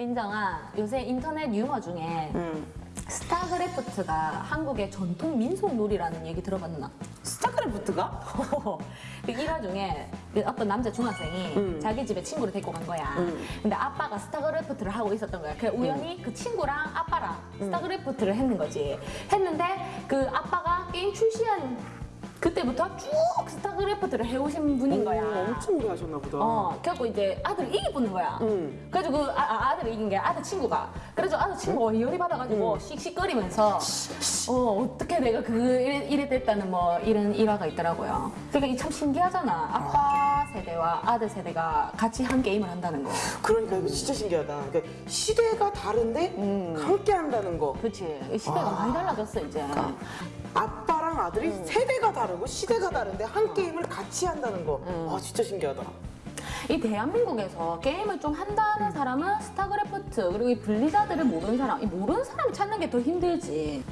진정한 요새 인터넷 유머 중에 음. 스타크래프트가 한국의 전통 민속놀이라는 얘기 들어봤나? 스타크래프트가? 그 일화 중에 그 어떤 남자 중학생이 음. 자기 집에 친구를 데리고 간 거야. 음. 근데 아빠가 스타크래프트를 하고 있었던 거야. 그래 우연히 그 친구랑 아빠랑 음. 스타크래프트를 했는 거지. 했는데 그 아빠가 게임 출시한 그때부터 쭉 스타크래프트를 해오신 분인 거야. 오, 엄청 오래 하셨나 보다. 어, 그래갖고 이제 아들을 이기뿌는 거야. 음. 그래가지고 그 아, 들을 이긴 게 아들 친구가. 그래서 아들 친구가 열이 받아가지고 씩씩거리면서 어, 어떻게 내가 그 이래, 됐다는 뭐 이런 일화가 있더라고요. 그러니까 참 신기하잖아. 아빠 세대와 아들 세대가 같이 한 게임을 한다는 거. 그러니까 이거 진짜 신기하다. 그러니까 시대가 다른데 음. 함께 한다는 거. 그렇지. 시대가 많이 달라졌어 이제. 아빠랑 아들이 음. 세대가 다르고 시대가 다른데 한 게임을 같이 한다는 거. 음. 와 진짜 신기하다. 이 대한민국에서 게임을 좀 한다는 사람은 스타크래프트 그리고 이 블리자드를 모르는 사람, 이 모르는 사람 찾는 게 더 힘들지.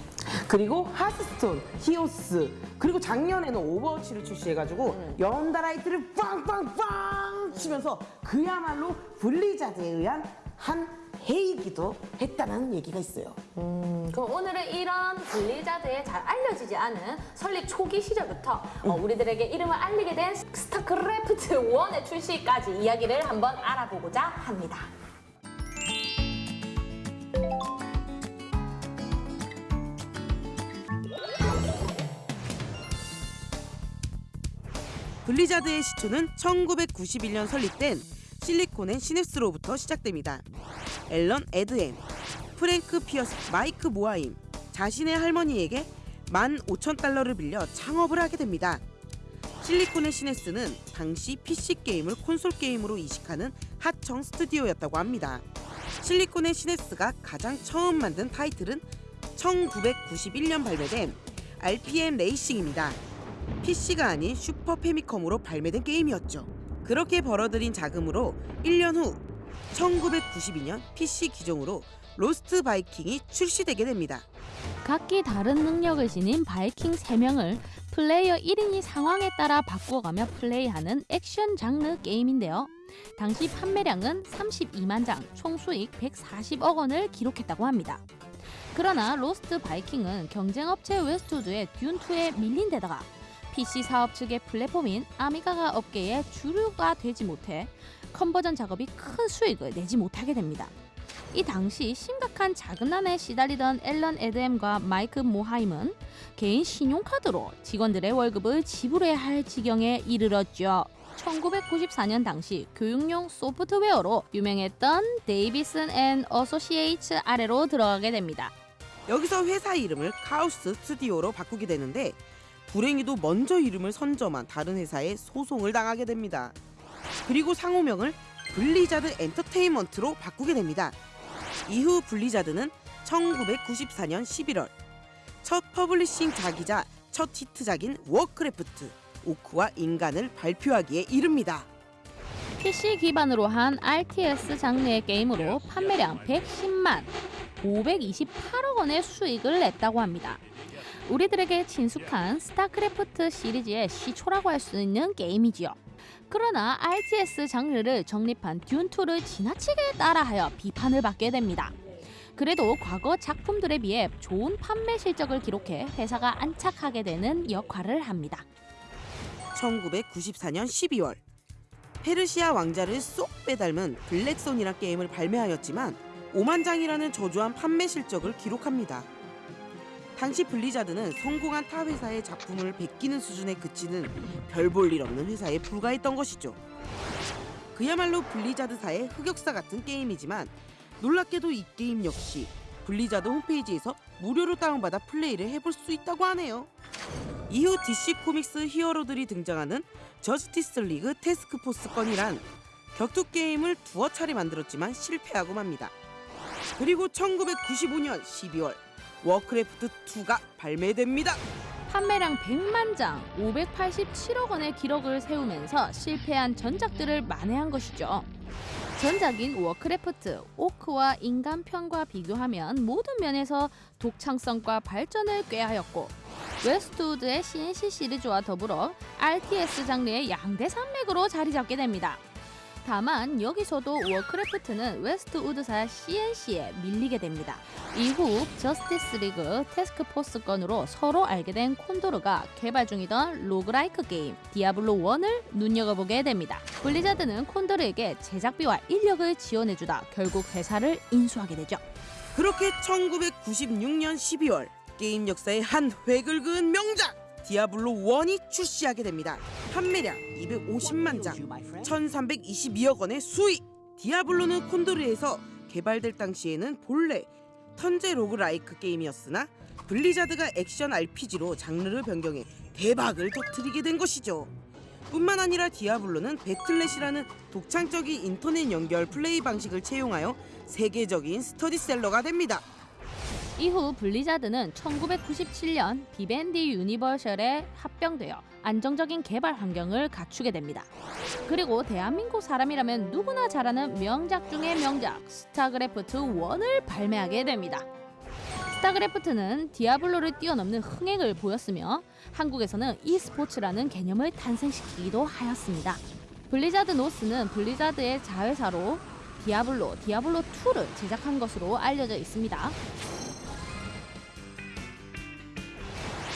그리고 하스스톤, 히오스, 그리고 작년에는 오버워치를 출시해가지고 음. 연달아 히트를 빵빵빵 치면서 그야말로 블리자드에 의한 한 해이기도 했다는 얘기가 있어요. 그럼 오늘은 이런 블리자드에 잘 알려지지 않은 설립 초기 시절부터 어, 우리들에게 이름을 알리게 된 스타크래프트 1의 출시까지 이야기를 한번 알아보고자 합니다. 블리자드의 시초는 1991년 설립된 실리콘 앤 시냅스로부터 시작됩니다. 앨런 에드햄, 프랭크 피어스, 마이크 모하임 자신의 할머니에게 15,000달러를 빌려 창업을 하게 됩니다. 실리콘 앤 시냅스는 당시 PC 게임을 콘솔 게임으로 이식하는 하청 스튜디오였다고 합니다. 실리콘 앤 시냅스가 가장 처음 만든 타이틀은 1991년 발매된 RPM 레이싱입니다. PC가 아닌 슈퍼 패미컴으로 발매된 게임이었죠. 그렇게 벌어들인 자금으로 1년 후 1992년 PC 기종으로 로스트 바이킹이 출시되게 됩니다. 각기 다른 능력을 지닌 바이킹 3명을 플레이어 1인이 상황에 따라 바꿔가며 플레이하는 액션 장르 게임인데요. 당시 판매량은 32만 장, 총 수익 140억 원을 기록했다고 합니다. 그러나 로스트 바이킹은 경쟁업체 웨스트우드의 듄2에 밀린 데다가 PC 사업 측의 플랫폼인 아미가가 업계의 주류가 되지 못해 conversion 작업이 큰 수익을 내지 못하게 됩니다. 이 당시 심각한 자금난에 시달리던 앨런 에드햄과 마이크 모하임은 개인 신용카드로 직원들의 월급을 지불해야 할 지경에 이르렀죠. 1994년 당시 교육용 소프트웨어로 유명했던 데이비슨 앤 어소시에이츠 아래로 들어가게 됩니다. 여기서 회사 이름을 카오스 스튜디오로 바꾸게 되는데 불행히도 먼저 이름을 선점한 다른 회사에 소송을 당하게 됩니다. 그리고 상호명을 블리자드 엔터테인먼트로 바꾸게 됩니다. 이후 블리자드는 1994년 11월 첫 publishing 작이자 첫 히트작인 워크래프트 오크와 인간을 발표하기에 이릅니다. PC 기반으로 한 RTS 장르의 게임으로 판매량 110만 528억 원의 수익을 냈다고 합니다. 우리들에게 친숙한 스타크래프트 시리즈의 시초라고 할 수 있는 게임이지요. 그러나 RTS 장르를 정립한 듄2를 지나치게 따라하여 비판을 받게 됩니다. 그래도 과거 작품들에 비해 좋은 판매 실적을 기록해 회사가 안착하게 되는 역할을 합니다. 1994년 12월 페르시아 왕자를 쏙 빼닮은 블랙손이란 게임을 발매하였지만 5만 장이라는 저조한 판매 실적을 기록합니다. 당시 블리자드는 성공한 타 회사의 작품을 베끼는 수준에 그치는 별 볼 일 없는 회사에 불과했던 것이죠. 그야말로 블리자드사의 흑역사 같은 게임이지만 놀랍게도 이 게임 역시 블리자드 홈페이지에서 무료로 다운받아 플레이를 해볼 수 있다고 하네요. 이후 DC 코믹스 히어로들이 등장하는 저스티스 리그 태스크포스 건이란 격투 게임을 두어 차례 만들었지만 실패하고 맙니다. 그리고 1995년 12월 워크래프트 2가 발매됩니다. 판매량 100만 장, 587억 원의 기록을 세우면서 실패한 전작들을 만회한 것이죠. 전작인 워크래프트, 오크와 인간편과 비교하면 모든 면에서 독창성과 발전을 꾀하였고 웨스트우드의 C&C 시리즈와 더불어 RTS 장르의 양대 산맥으로 자리 잡게 됩니다. 다만 여기서도 워크래프트는 웨스트우드사 C&C에 밀리게 됩니다. 이후 저스티스 리그 태스크포스 건으로 서로 알게 된 콘도르가 개발 중이던 roguelike 게임 디아블로 1을 눈여겨보게 됩니다. 블리자드는 콘도르에게 제작비와 인력을 지원해주다 결국 회사를 인수하게 되죠. 그렇게 1996년 12월 게임 역사의 한 획을 그은 명작 디아블로 1이 출시하게 됩니다. 판매량 250만 장, 1,322억 원의 수익. 디아블로는 콘도르에서 개발될 당시에는 본래 turn제 roguelike 게임이었으나 블리자드가 액션 RPG로 장르를 변경해 대박을 터뜨리게 된 것이죠. 뿐만 아니라 디아블로는 배틀넷이라는 독창적인 인터넷 연결 플레이 방식을 채용하여 세계적인 스테디셀러가 됩니다. 이후 블리자드는 1997년 비벤디 유니버셜에 합병되어 안정적인 개발 환경을 갖추게 됩니다. 그리고 대한민국 사람이라면 누구나 잘 아는 명작 중의 명작 스타크래프트 1을 발매하게 됩니다. 스타크래프트는 디아블로를 뛰어넘는 흥행을 보였으며 한국에서는 e스포츠라는 개념을 탄생시키기도 하였습니다. 블리자드 노스는 블리자드의 자회사로 디아블로, 디아블로 2를 제작한 것으로 알려져 있습니다.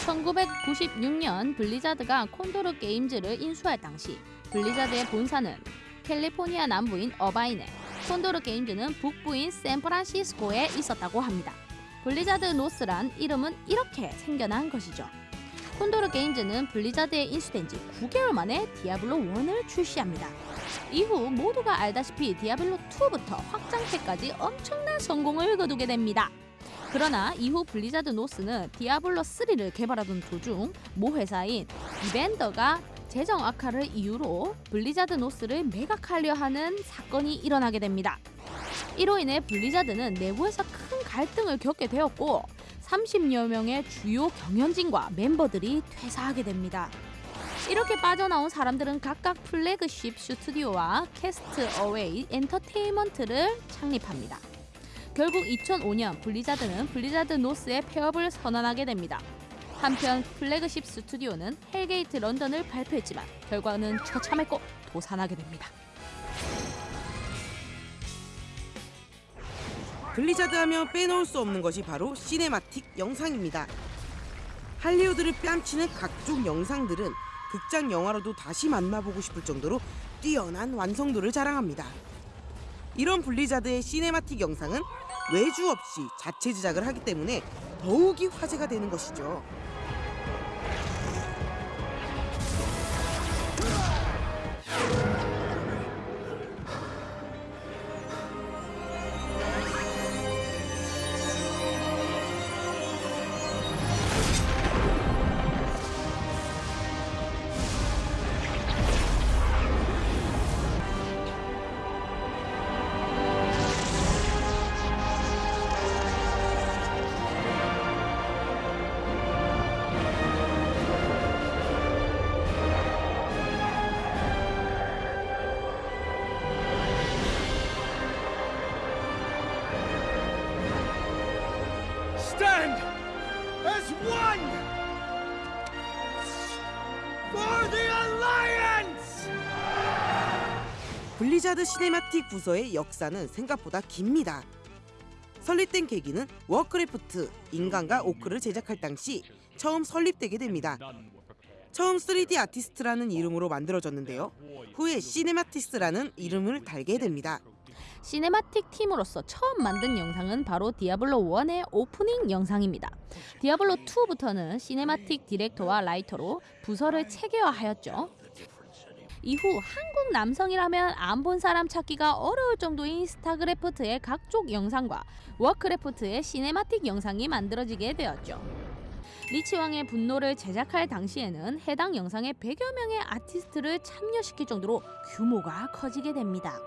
1996년 블리자드가 콘도르 게임즈를 인수할 당시 블리자드의 본사는 캘리포니아 남부인 어바인에 콘도르 게임즈는 북부인 샌프란시스코에 있었다고 합니다. 블리자드 노스란 이름은 이렇게 생겨난 것이죠. 콘도르 게임즈는 블리자드에 인수된 지 9개월 만에 디아블로 1을 출시합니다. 이후 모두가 알다시피 디아블로 2부터 확장팩까지 엄청난 성공을 거두게 됩니다. 그러나 이후 블리자드 노스는 디아블로 3를 개발하던 도중 모 회사인 비벤디가 재정 악화를 이유로 블리자드 노스를 매각하려 하는 사건이 일어나게 됩니다. 이로 인해 블리자드는 내부에서 큰 갈등을 겪게 되었고 30여 명의 주요 경영진과 멤버들이 퇴사하게 됩니다. 이렇게 빠져나온 사람들은 각각 플래그십 스튜디오와 캐스트 어웨이 엔터테인먼트를 창립합니다. 결국 2005년 블리자드는 블리자드 노스의 폐업을 선언하게 됩니다. 한편 플래그십 스튜디오는 헬게이트 런던을 발표했지만 결과는 처참했고 도산하게 됩니다. 블리자드 하면 빼놓을 수 없는 것이 바로 cinematic 영상입니다. 할리우드를 뺨치는 각종 영상들은 극장 영화로도 다시 만나보고 싶을 정도로 뛰어난 완성도를 자랑합니다. 이런 블리자드의 cinematic 영상은 외주 없이 자체 제작을 하기 때문에 더욱이 화제가 되는 것이죠. 블리자드 cinematic 부서의 역사는 생각보다 깁니다. 설립된 계기는 워크래프트 인간과 오크를 제작할 당시 처음 설립되게 됩니다. 처음 3D 아티스트라는 이름으로 만들어졌는데요. 후에 cinematics라는 이름을 달게 됩니다. cinematic 팀으로서 처음 만든 영상은 바로 디아블로 1의 오프닝 영상입니다. 디아블로 2부터는 cinematic 디렉터와 writer로 부서를 체계화하였죠. 이후 한국 남성이라면 안 본 사람 찾기가 어려울 정도인 스타크래프트의 각종 영상과 워크래프트의 cinematic 영상이 만들어지게 되었죠. 리치왕의 분노를 제작할 당시에는 해당 영상에 100여 명의 아티스트를 참여시킬 정도로 규모가 커지게 됩니다.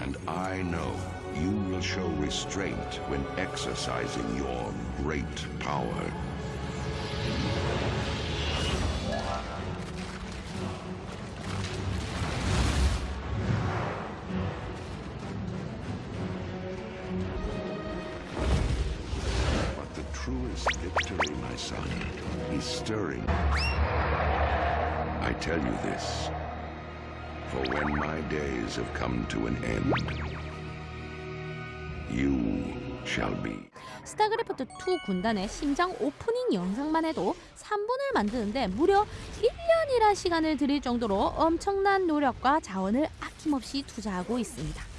And I know you will show restraint when exercising your great power. Truest victory, my son, is stirring. I tell you this For when my days have come to an end, you shall be. 스타크래프트 2 군단의 심장 오프닝 영상만 해도 3분을 만드는데 무려 1년이라 시간을 들일 정도로 엄청난 노력과 자원을 아낌없이 투자하고 있습니다.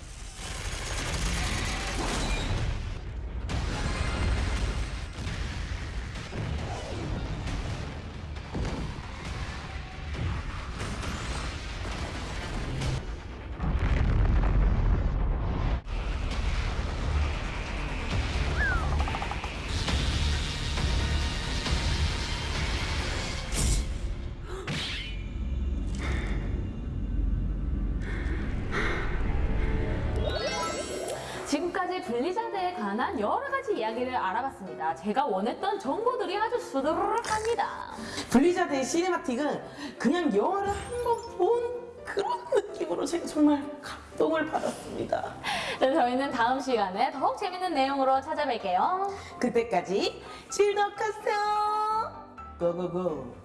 블리자드에 관한 여러 가지 이야기를 알아봤습니다. 제가 원했던 정보들이 아주 수두룩합니다. 블리자드의 시네마틱은 그냥 영화를 한 번 본 그런 느낌으로 제가 정말 감동을 받았습니다. 네, 저희는 다음 시간에 더욱 재밌는 내용으로 찾아뵐게요. 그때까지 즐덕하세요. 고고고.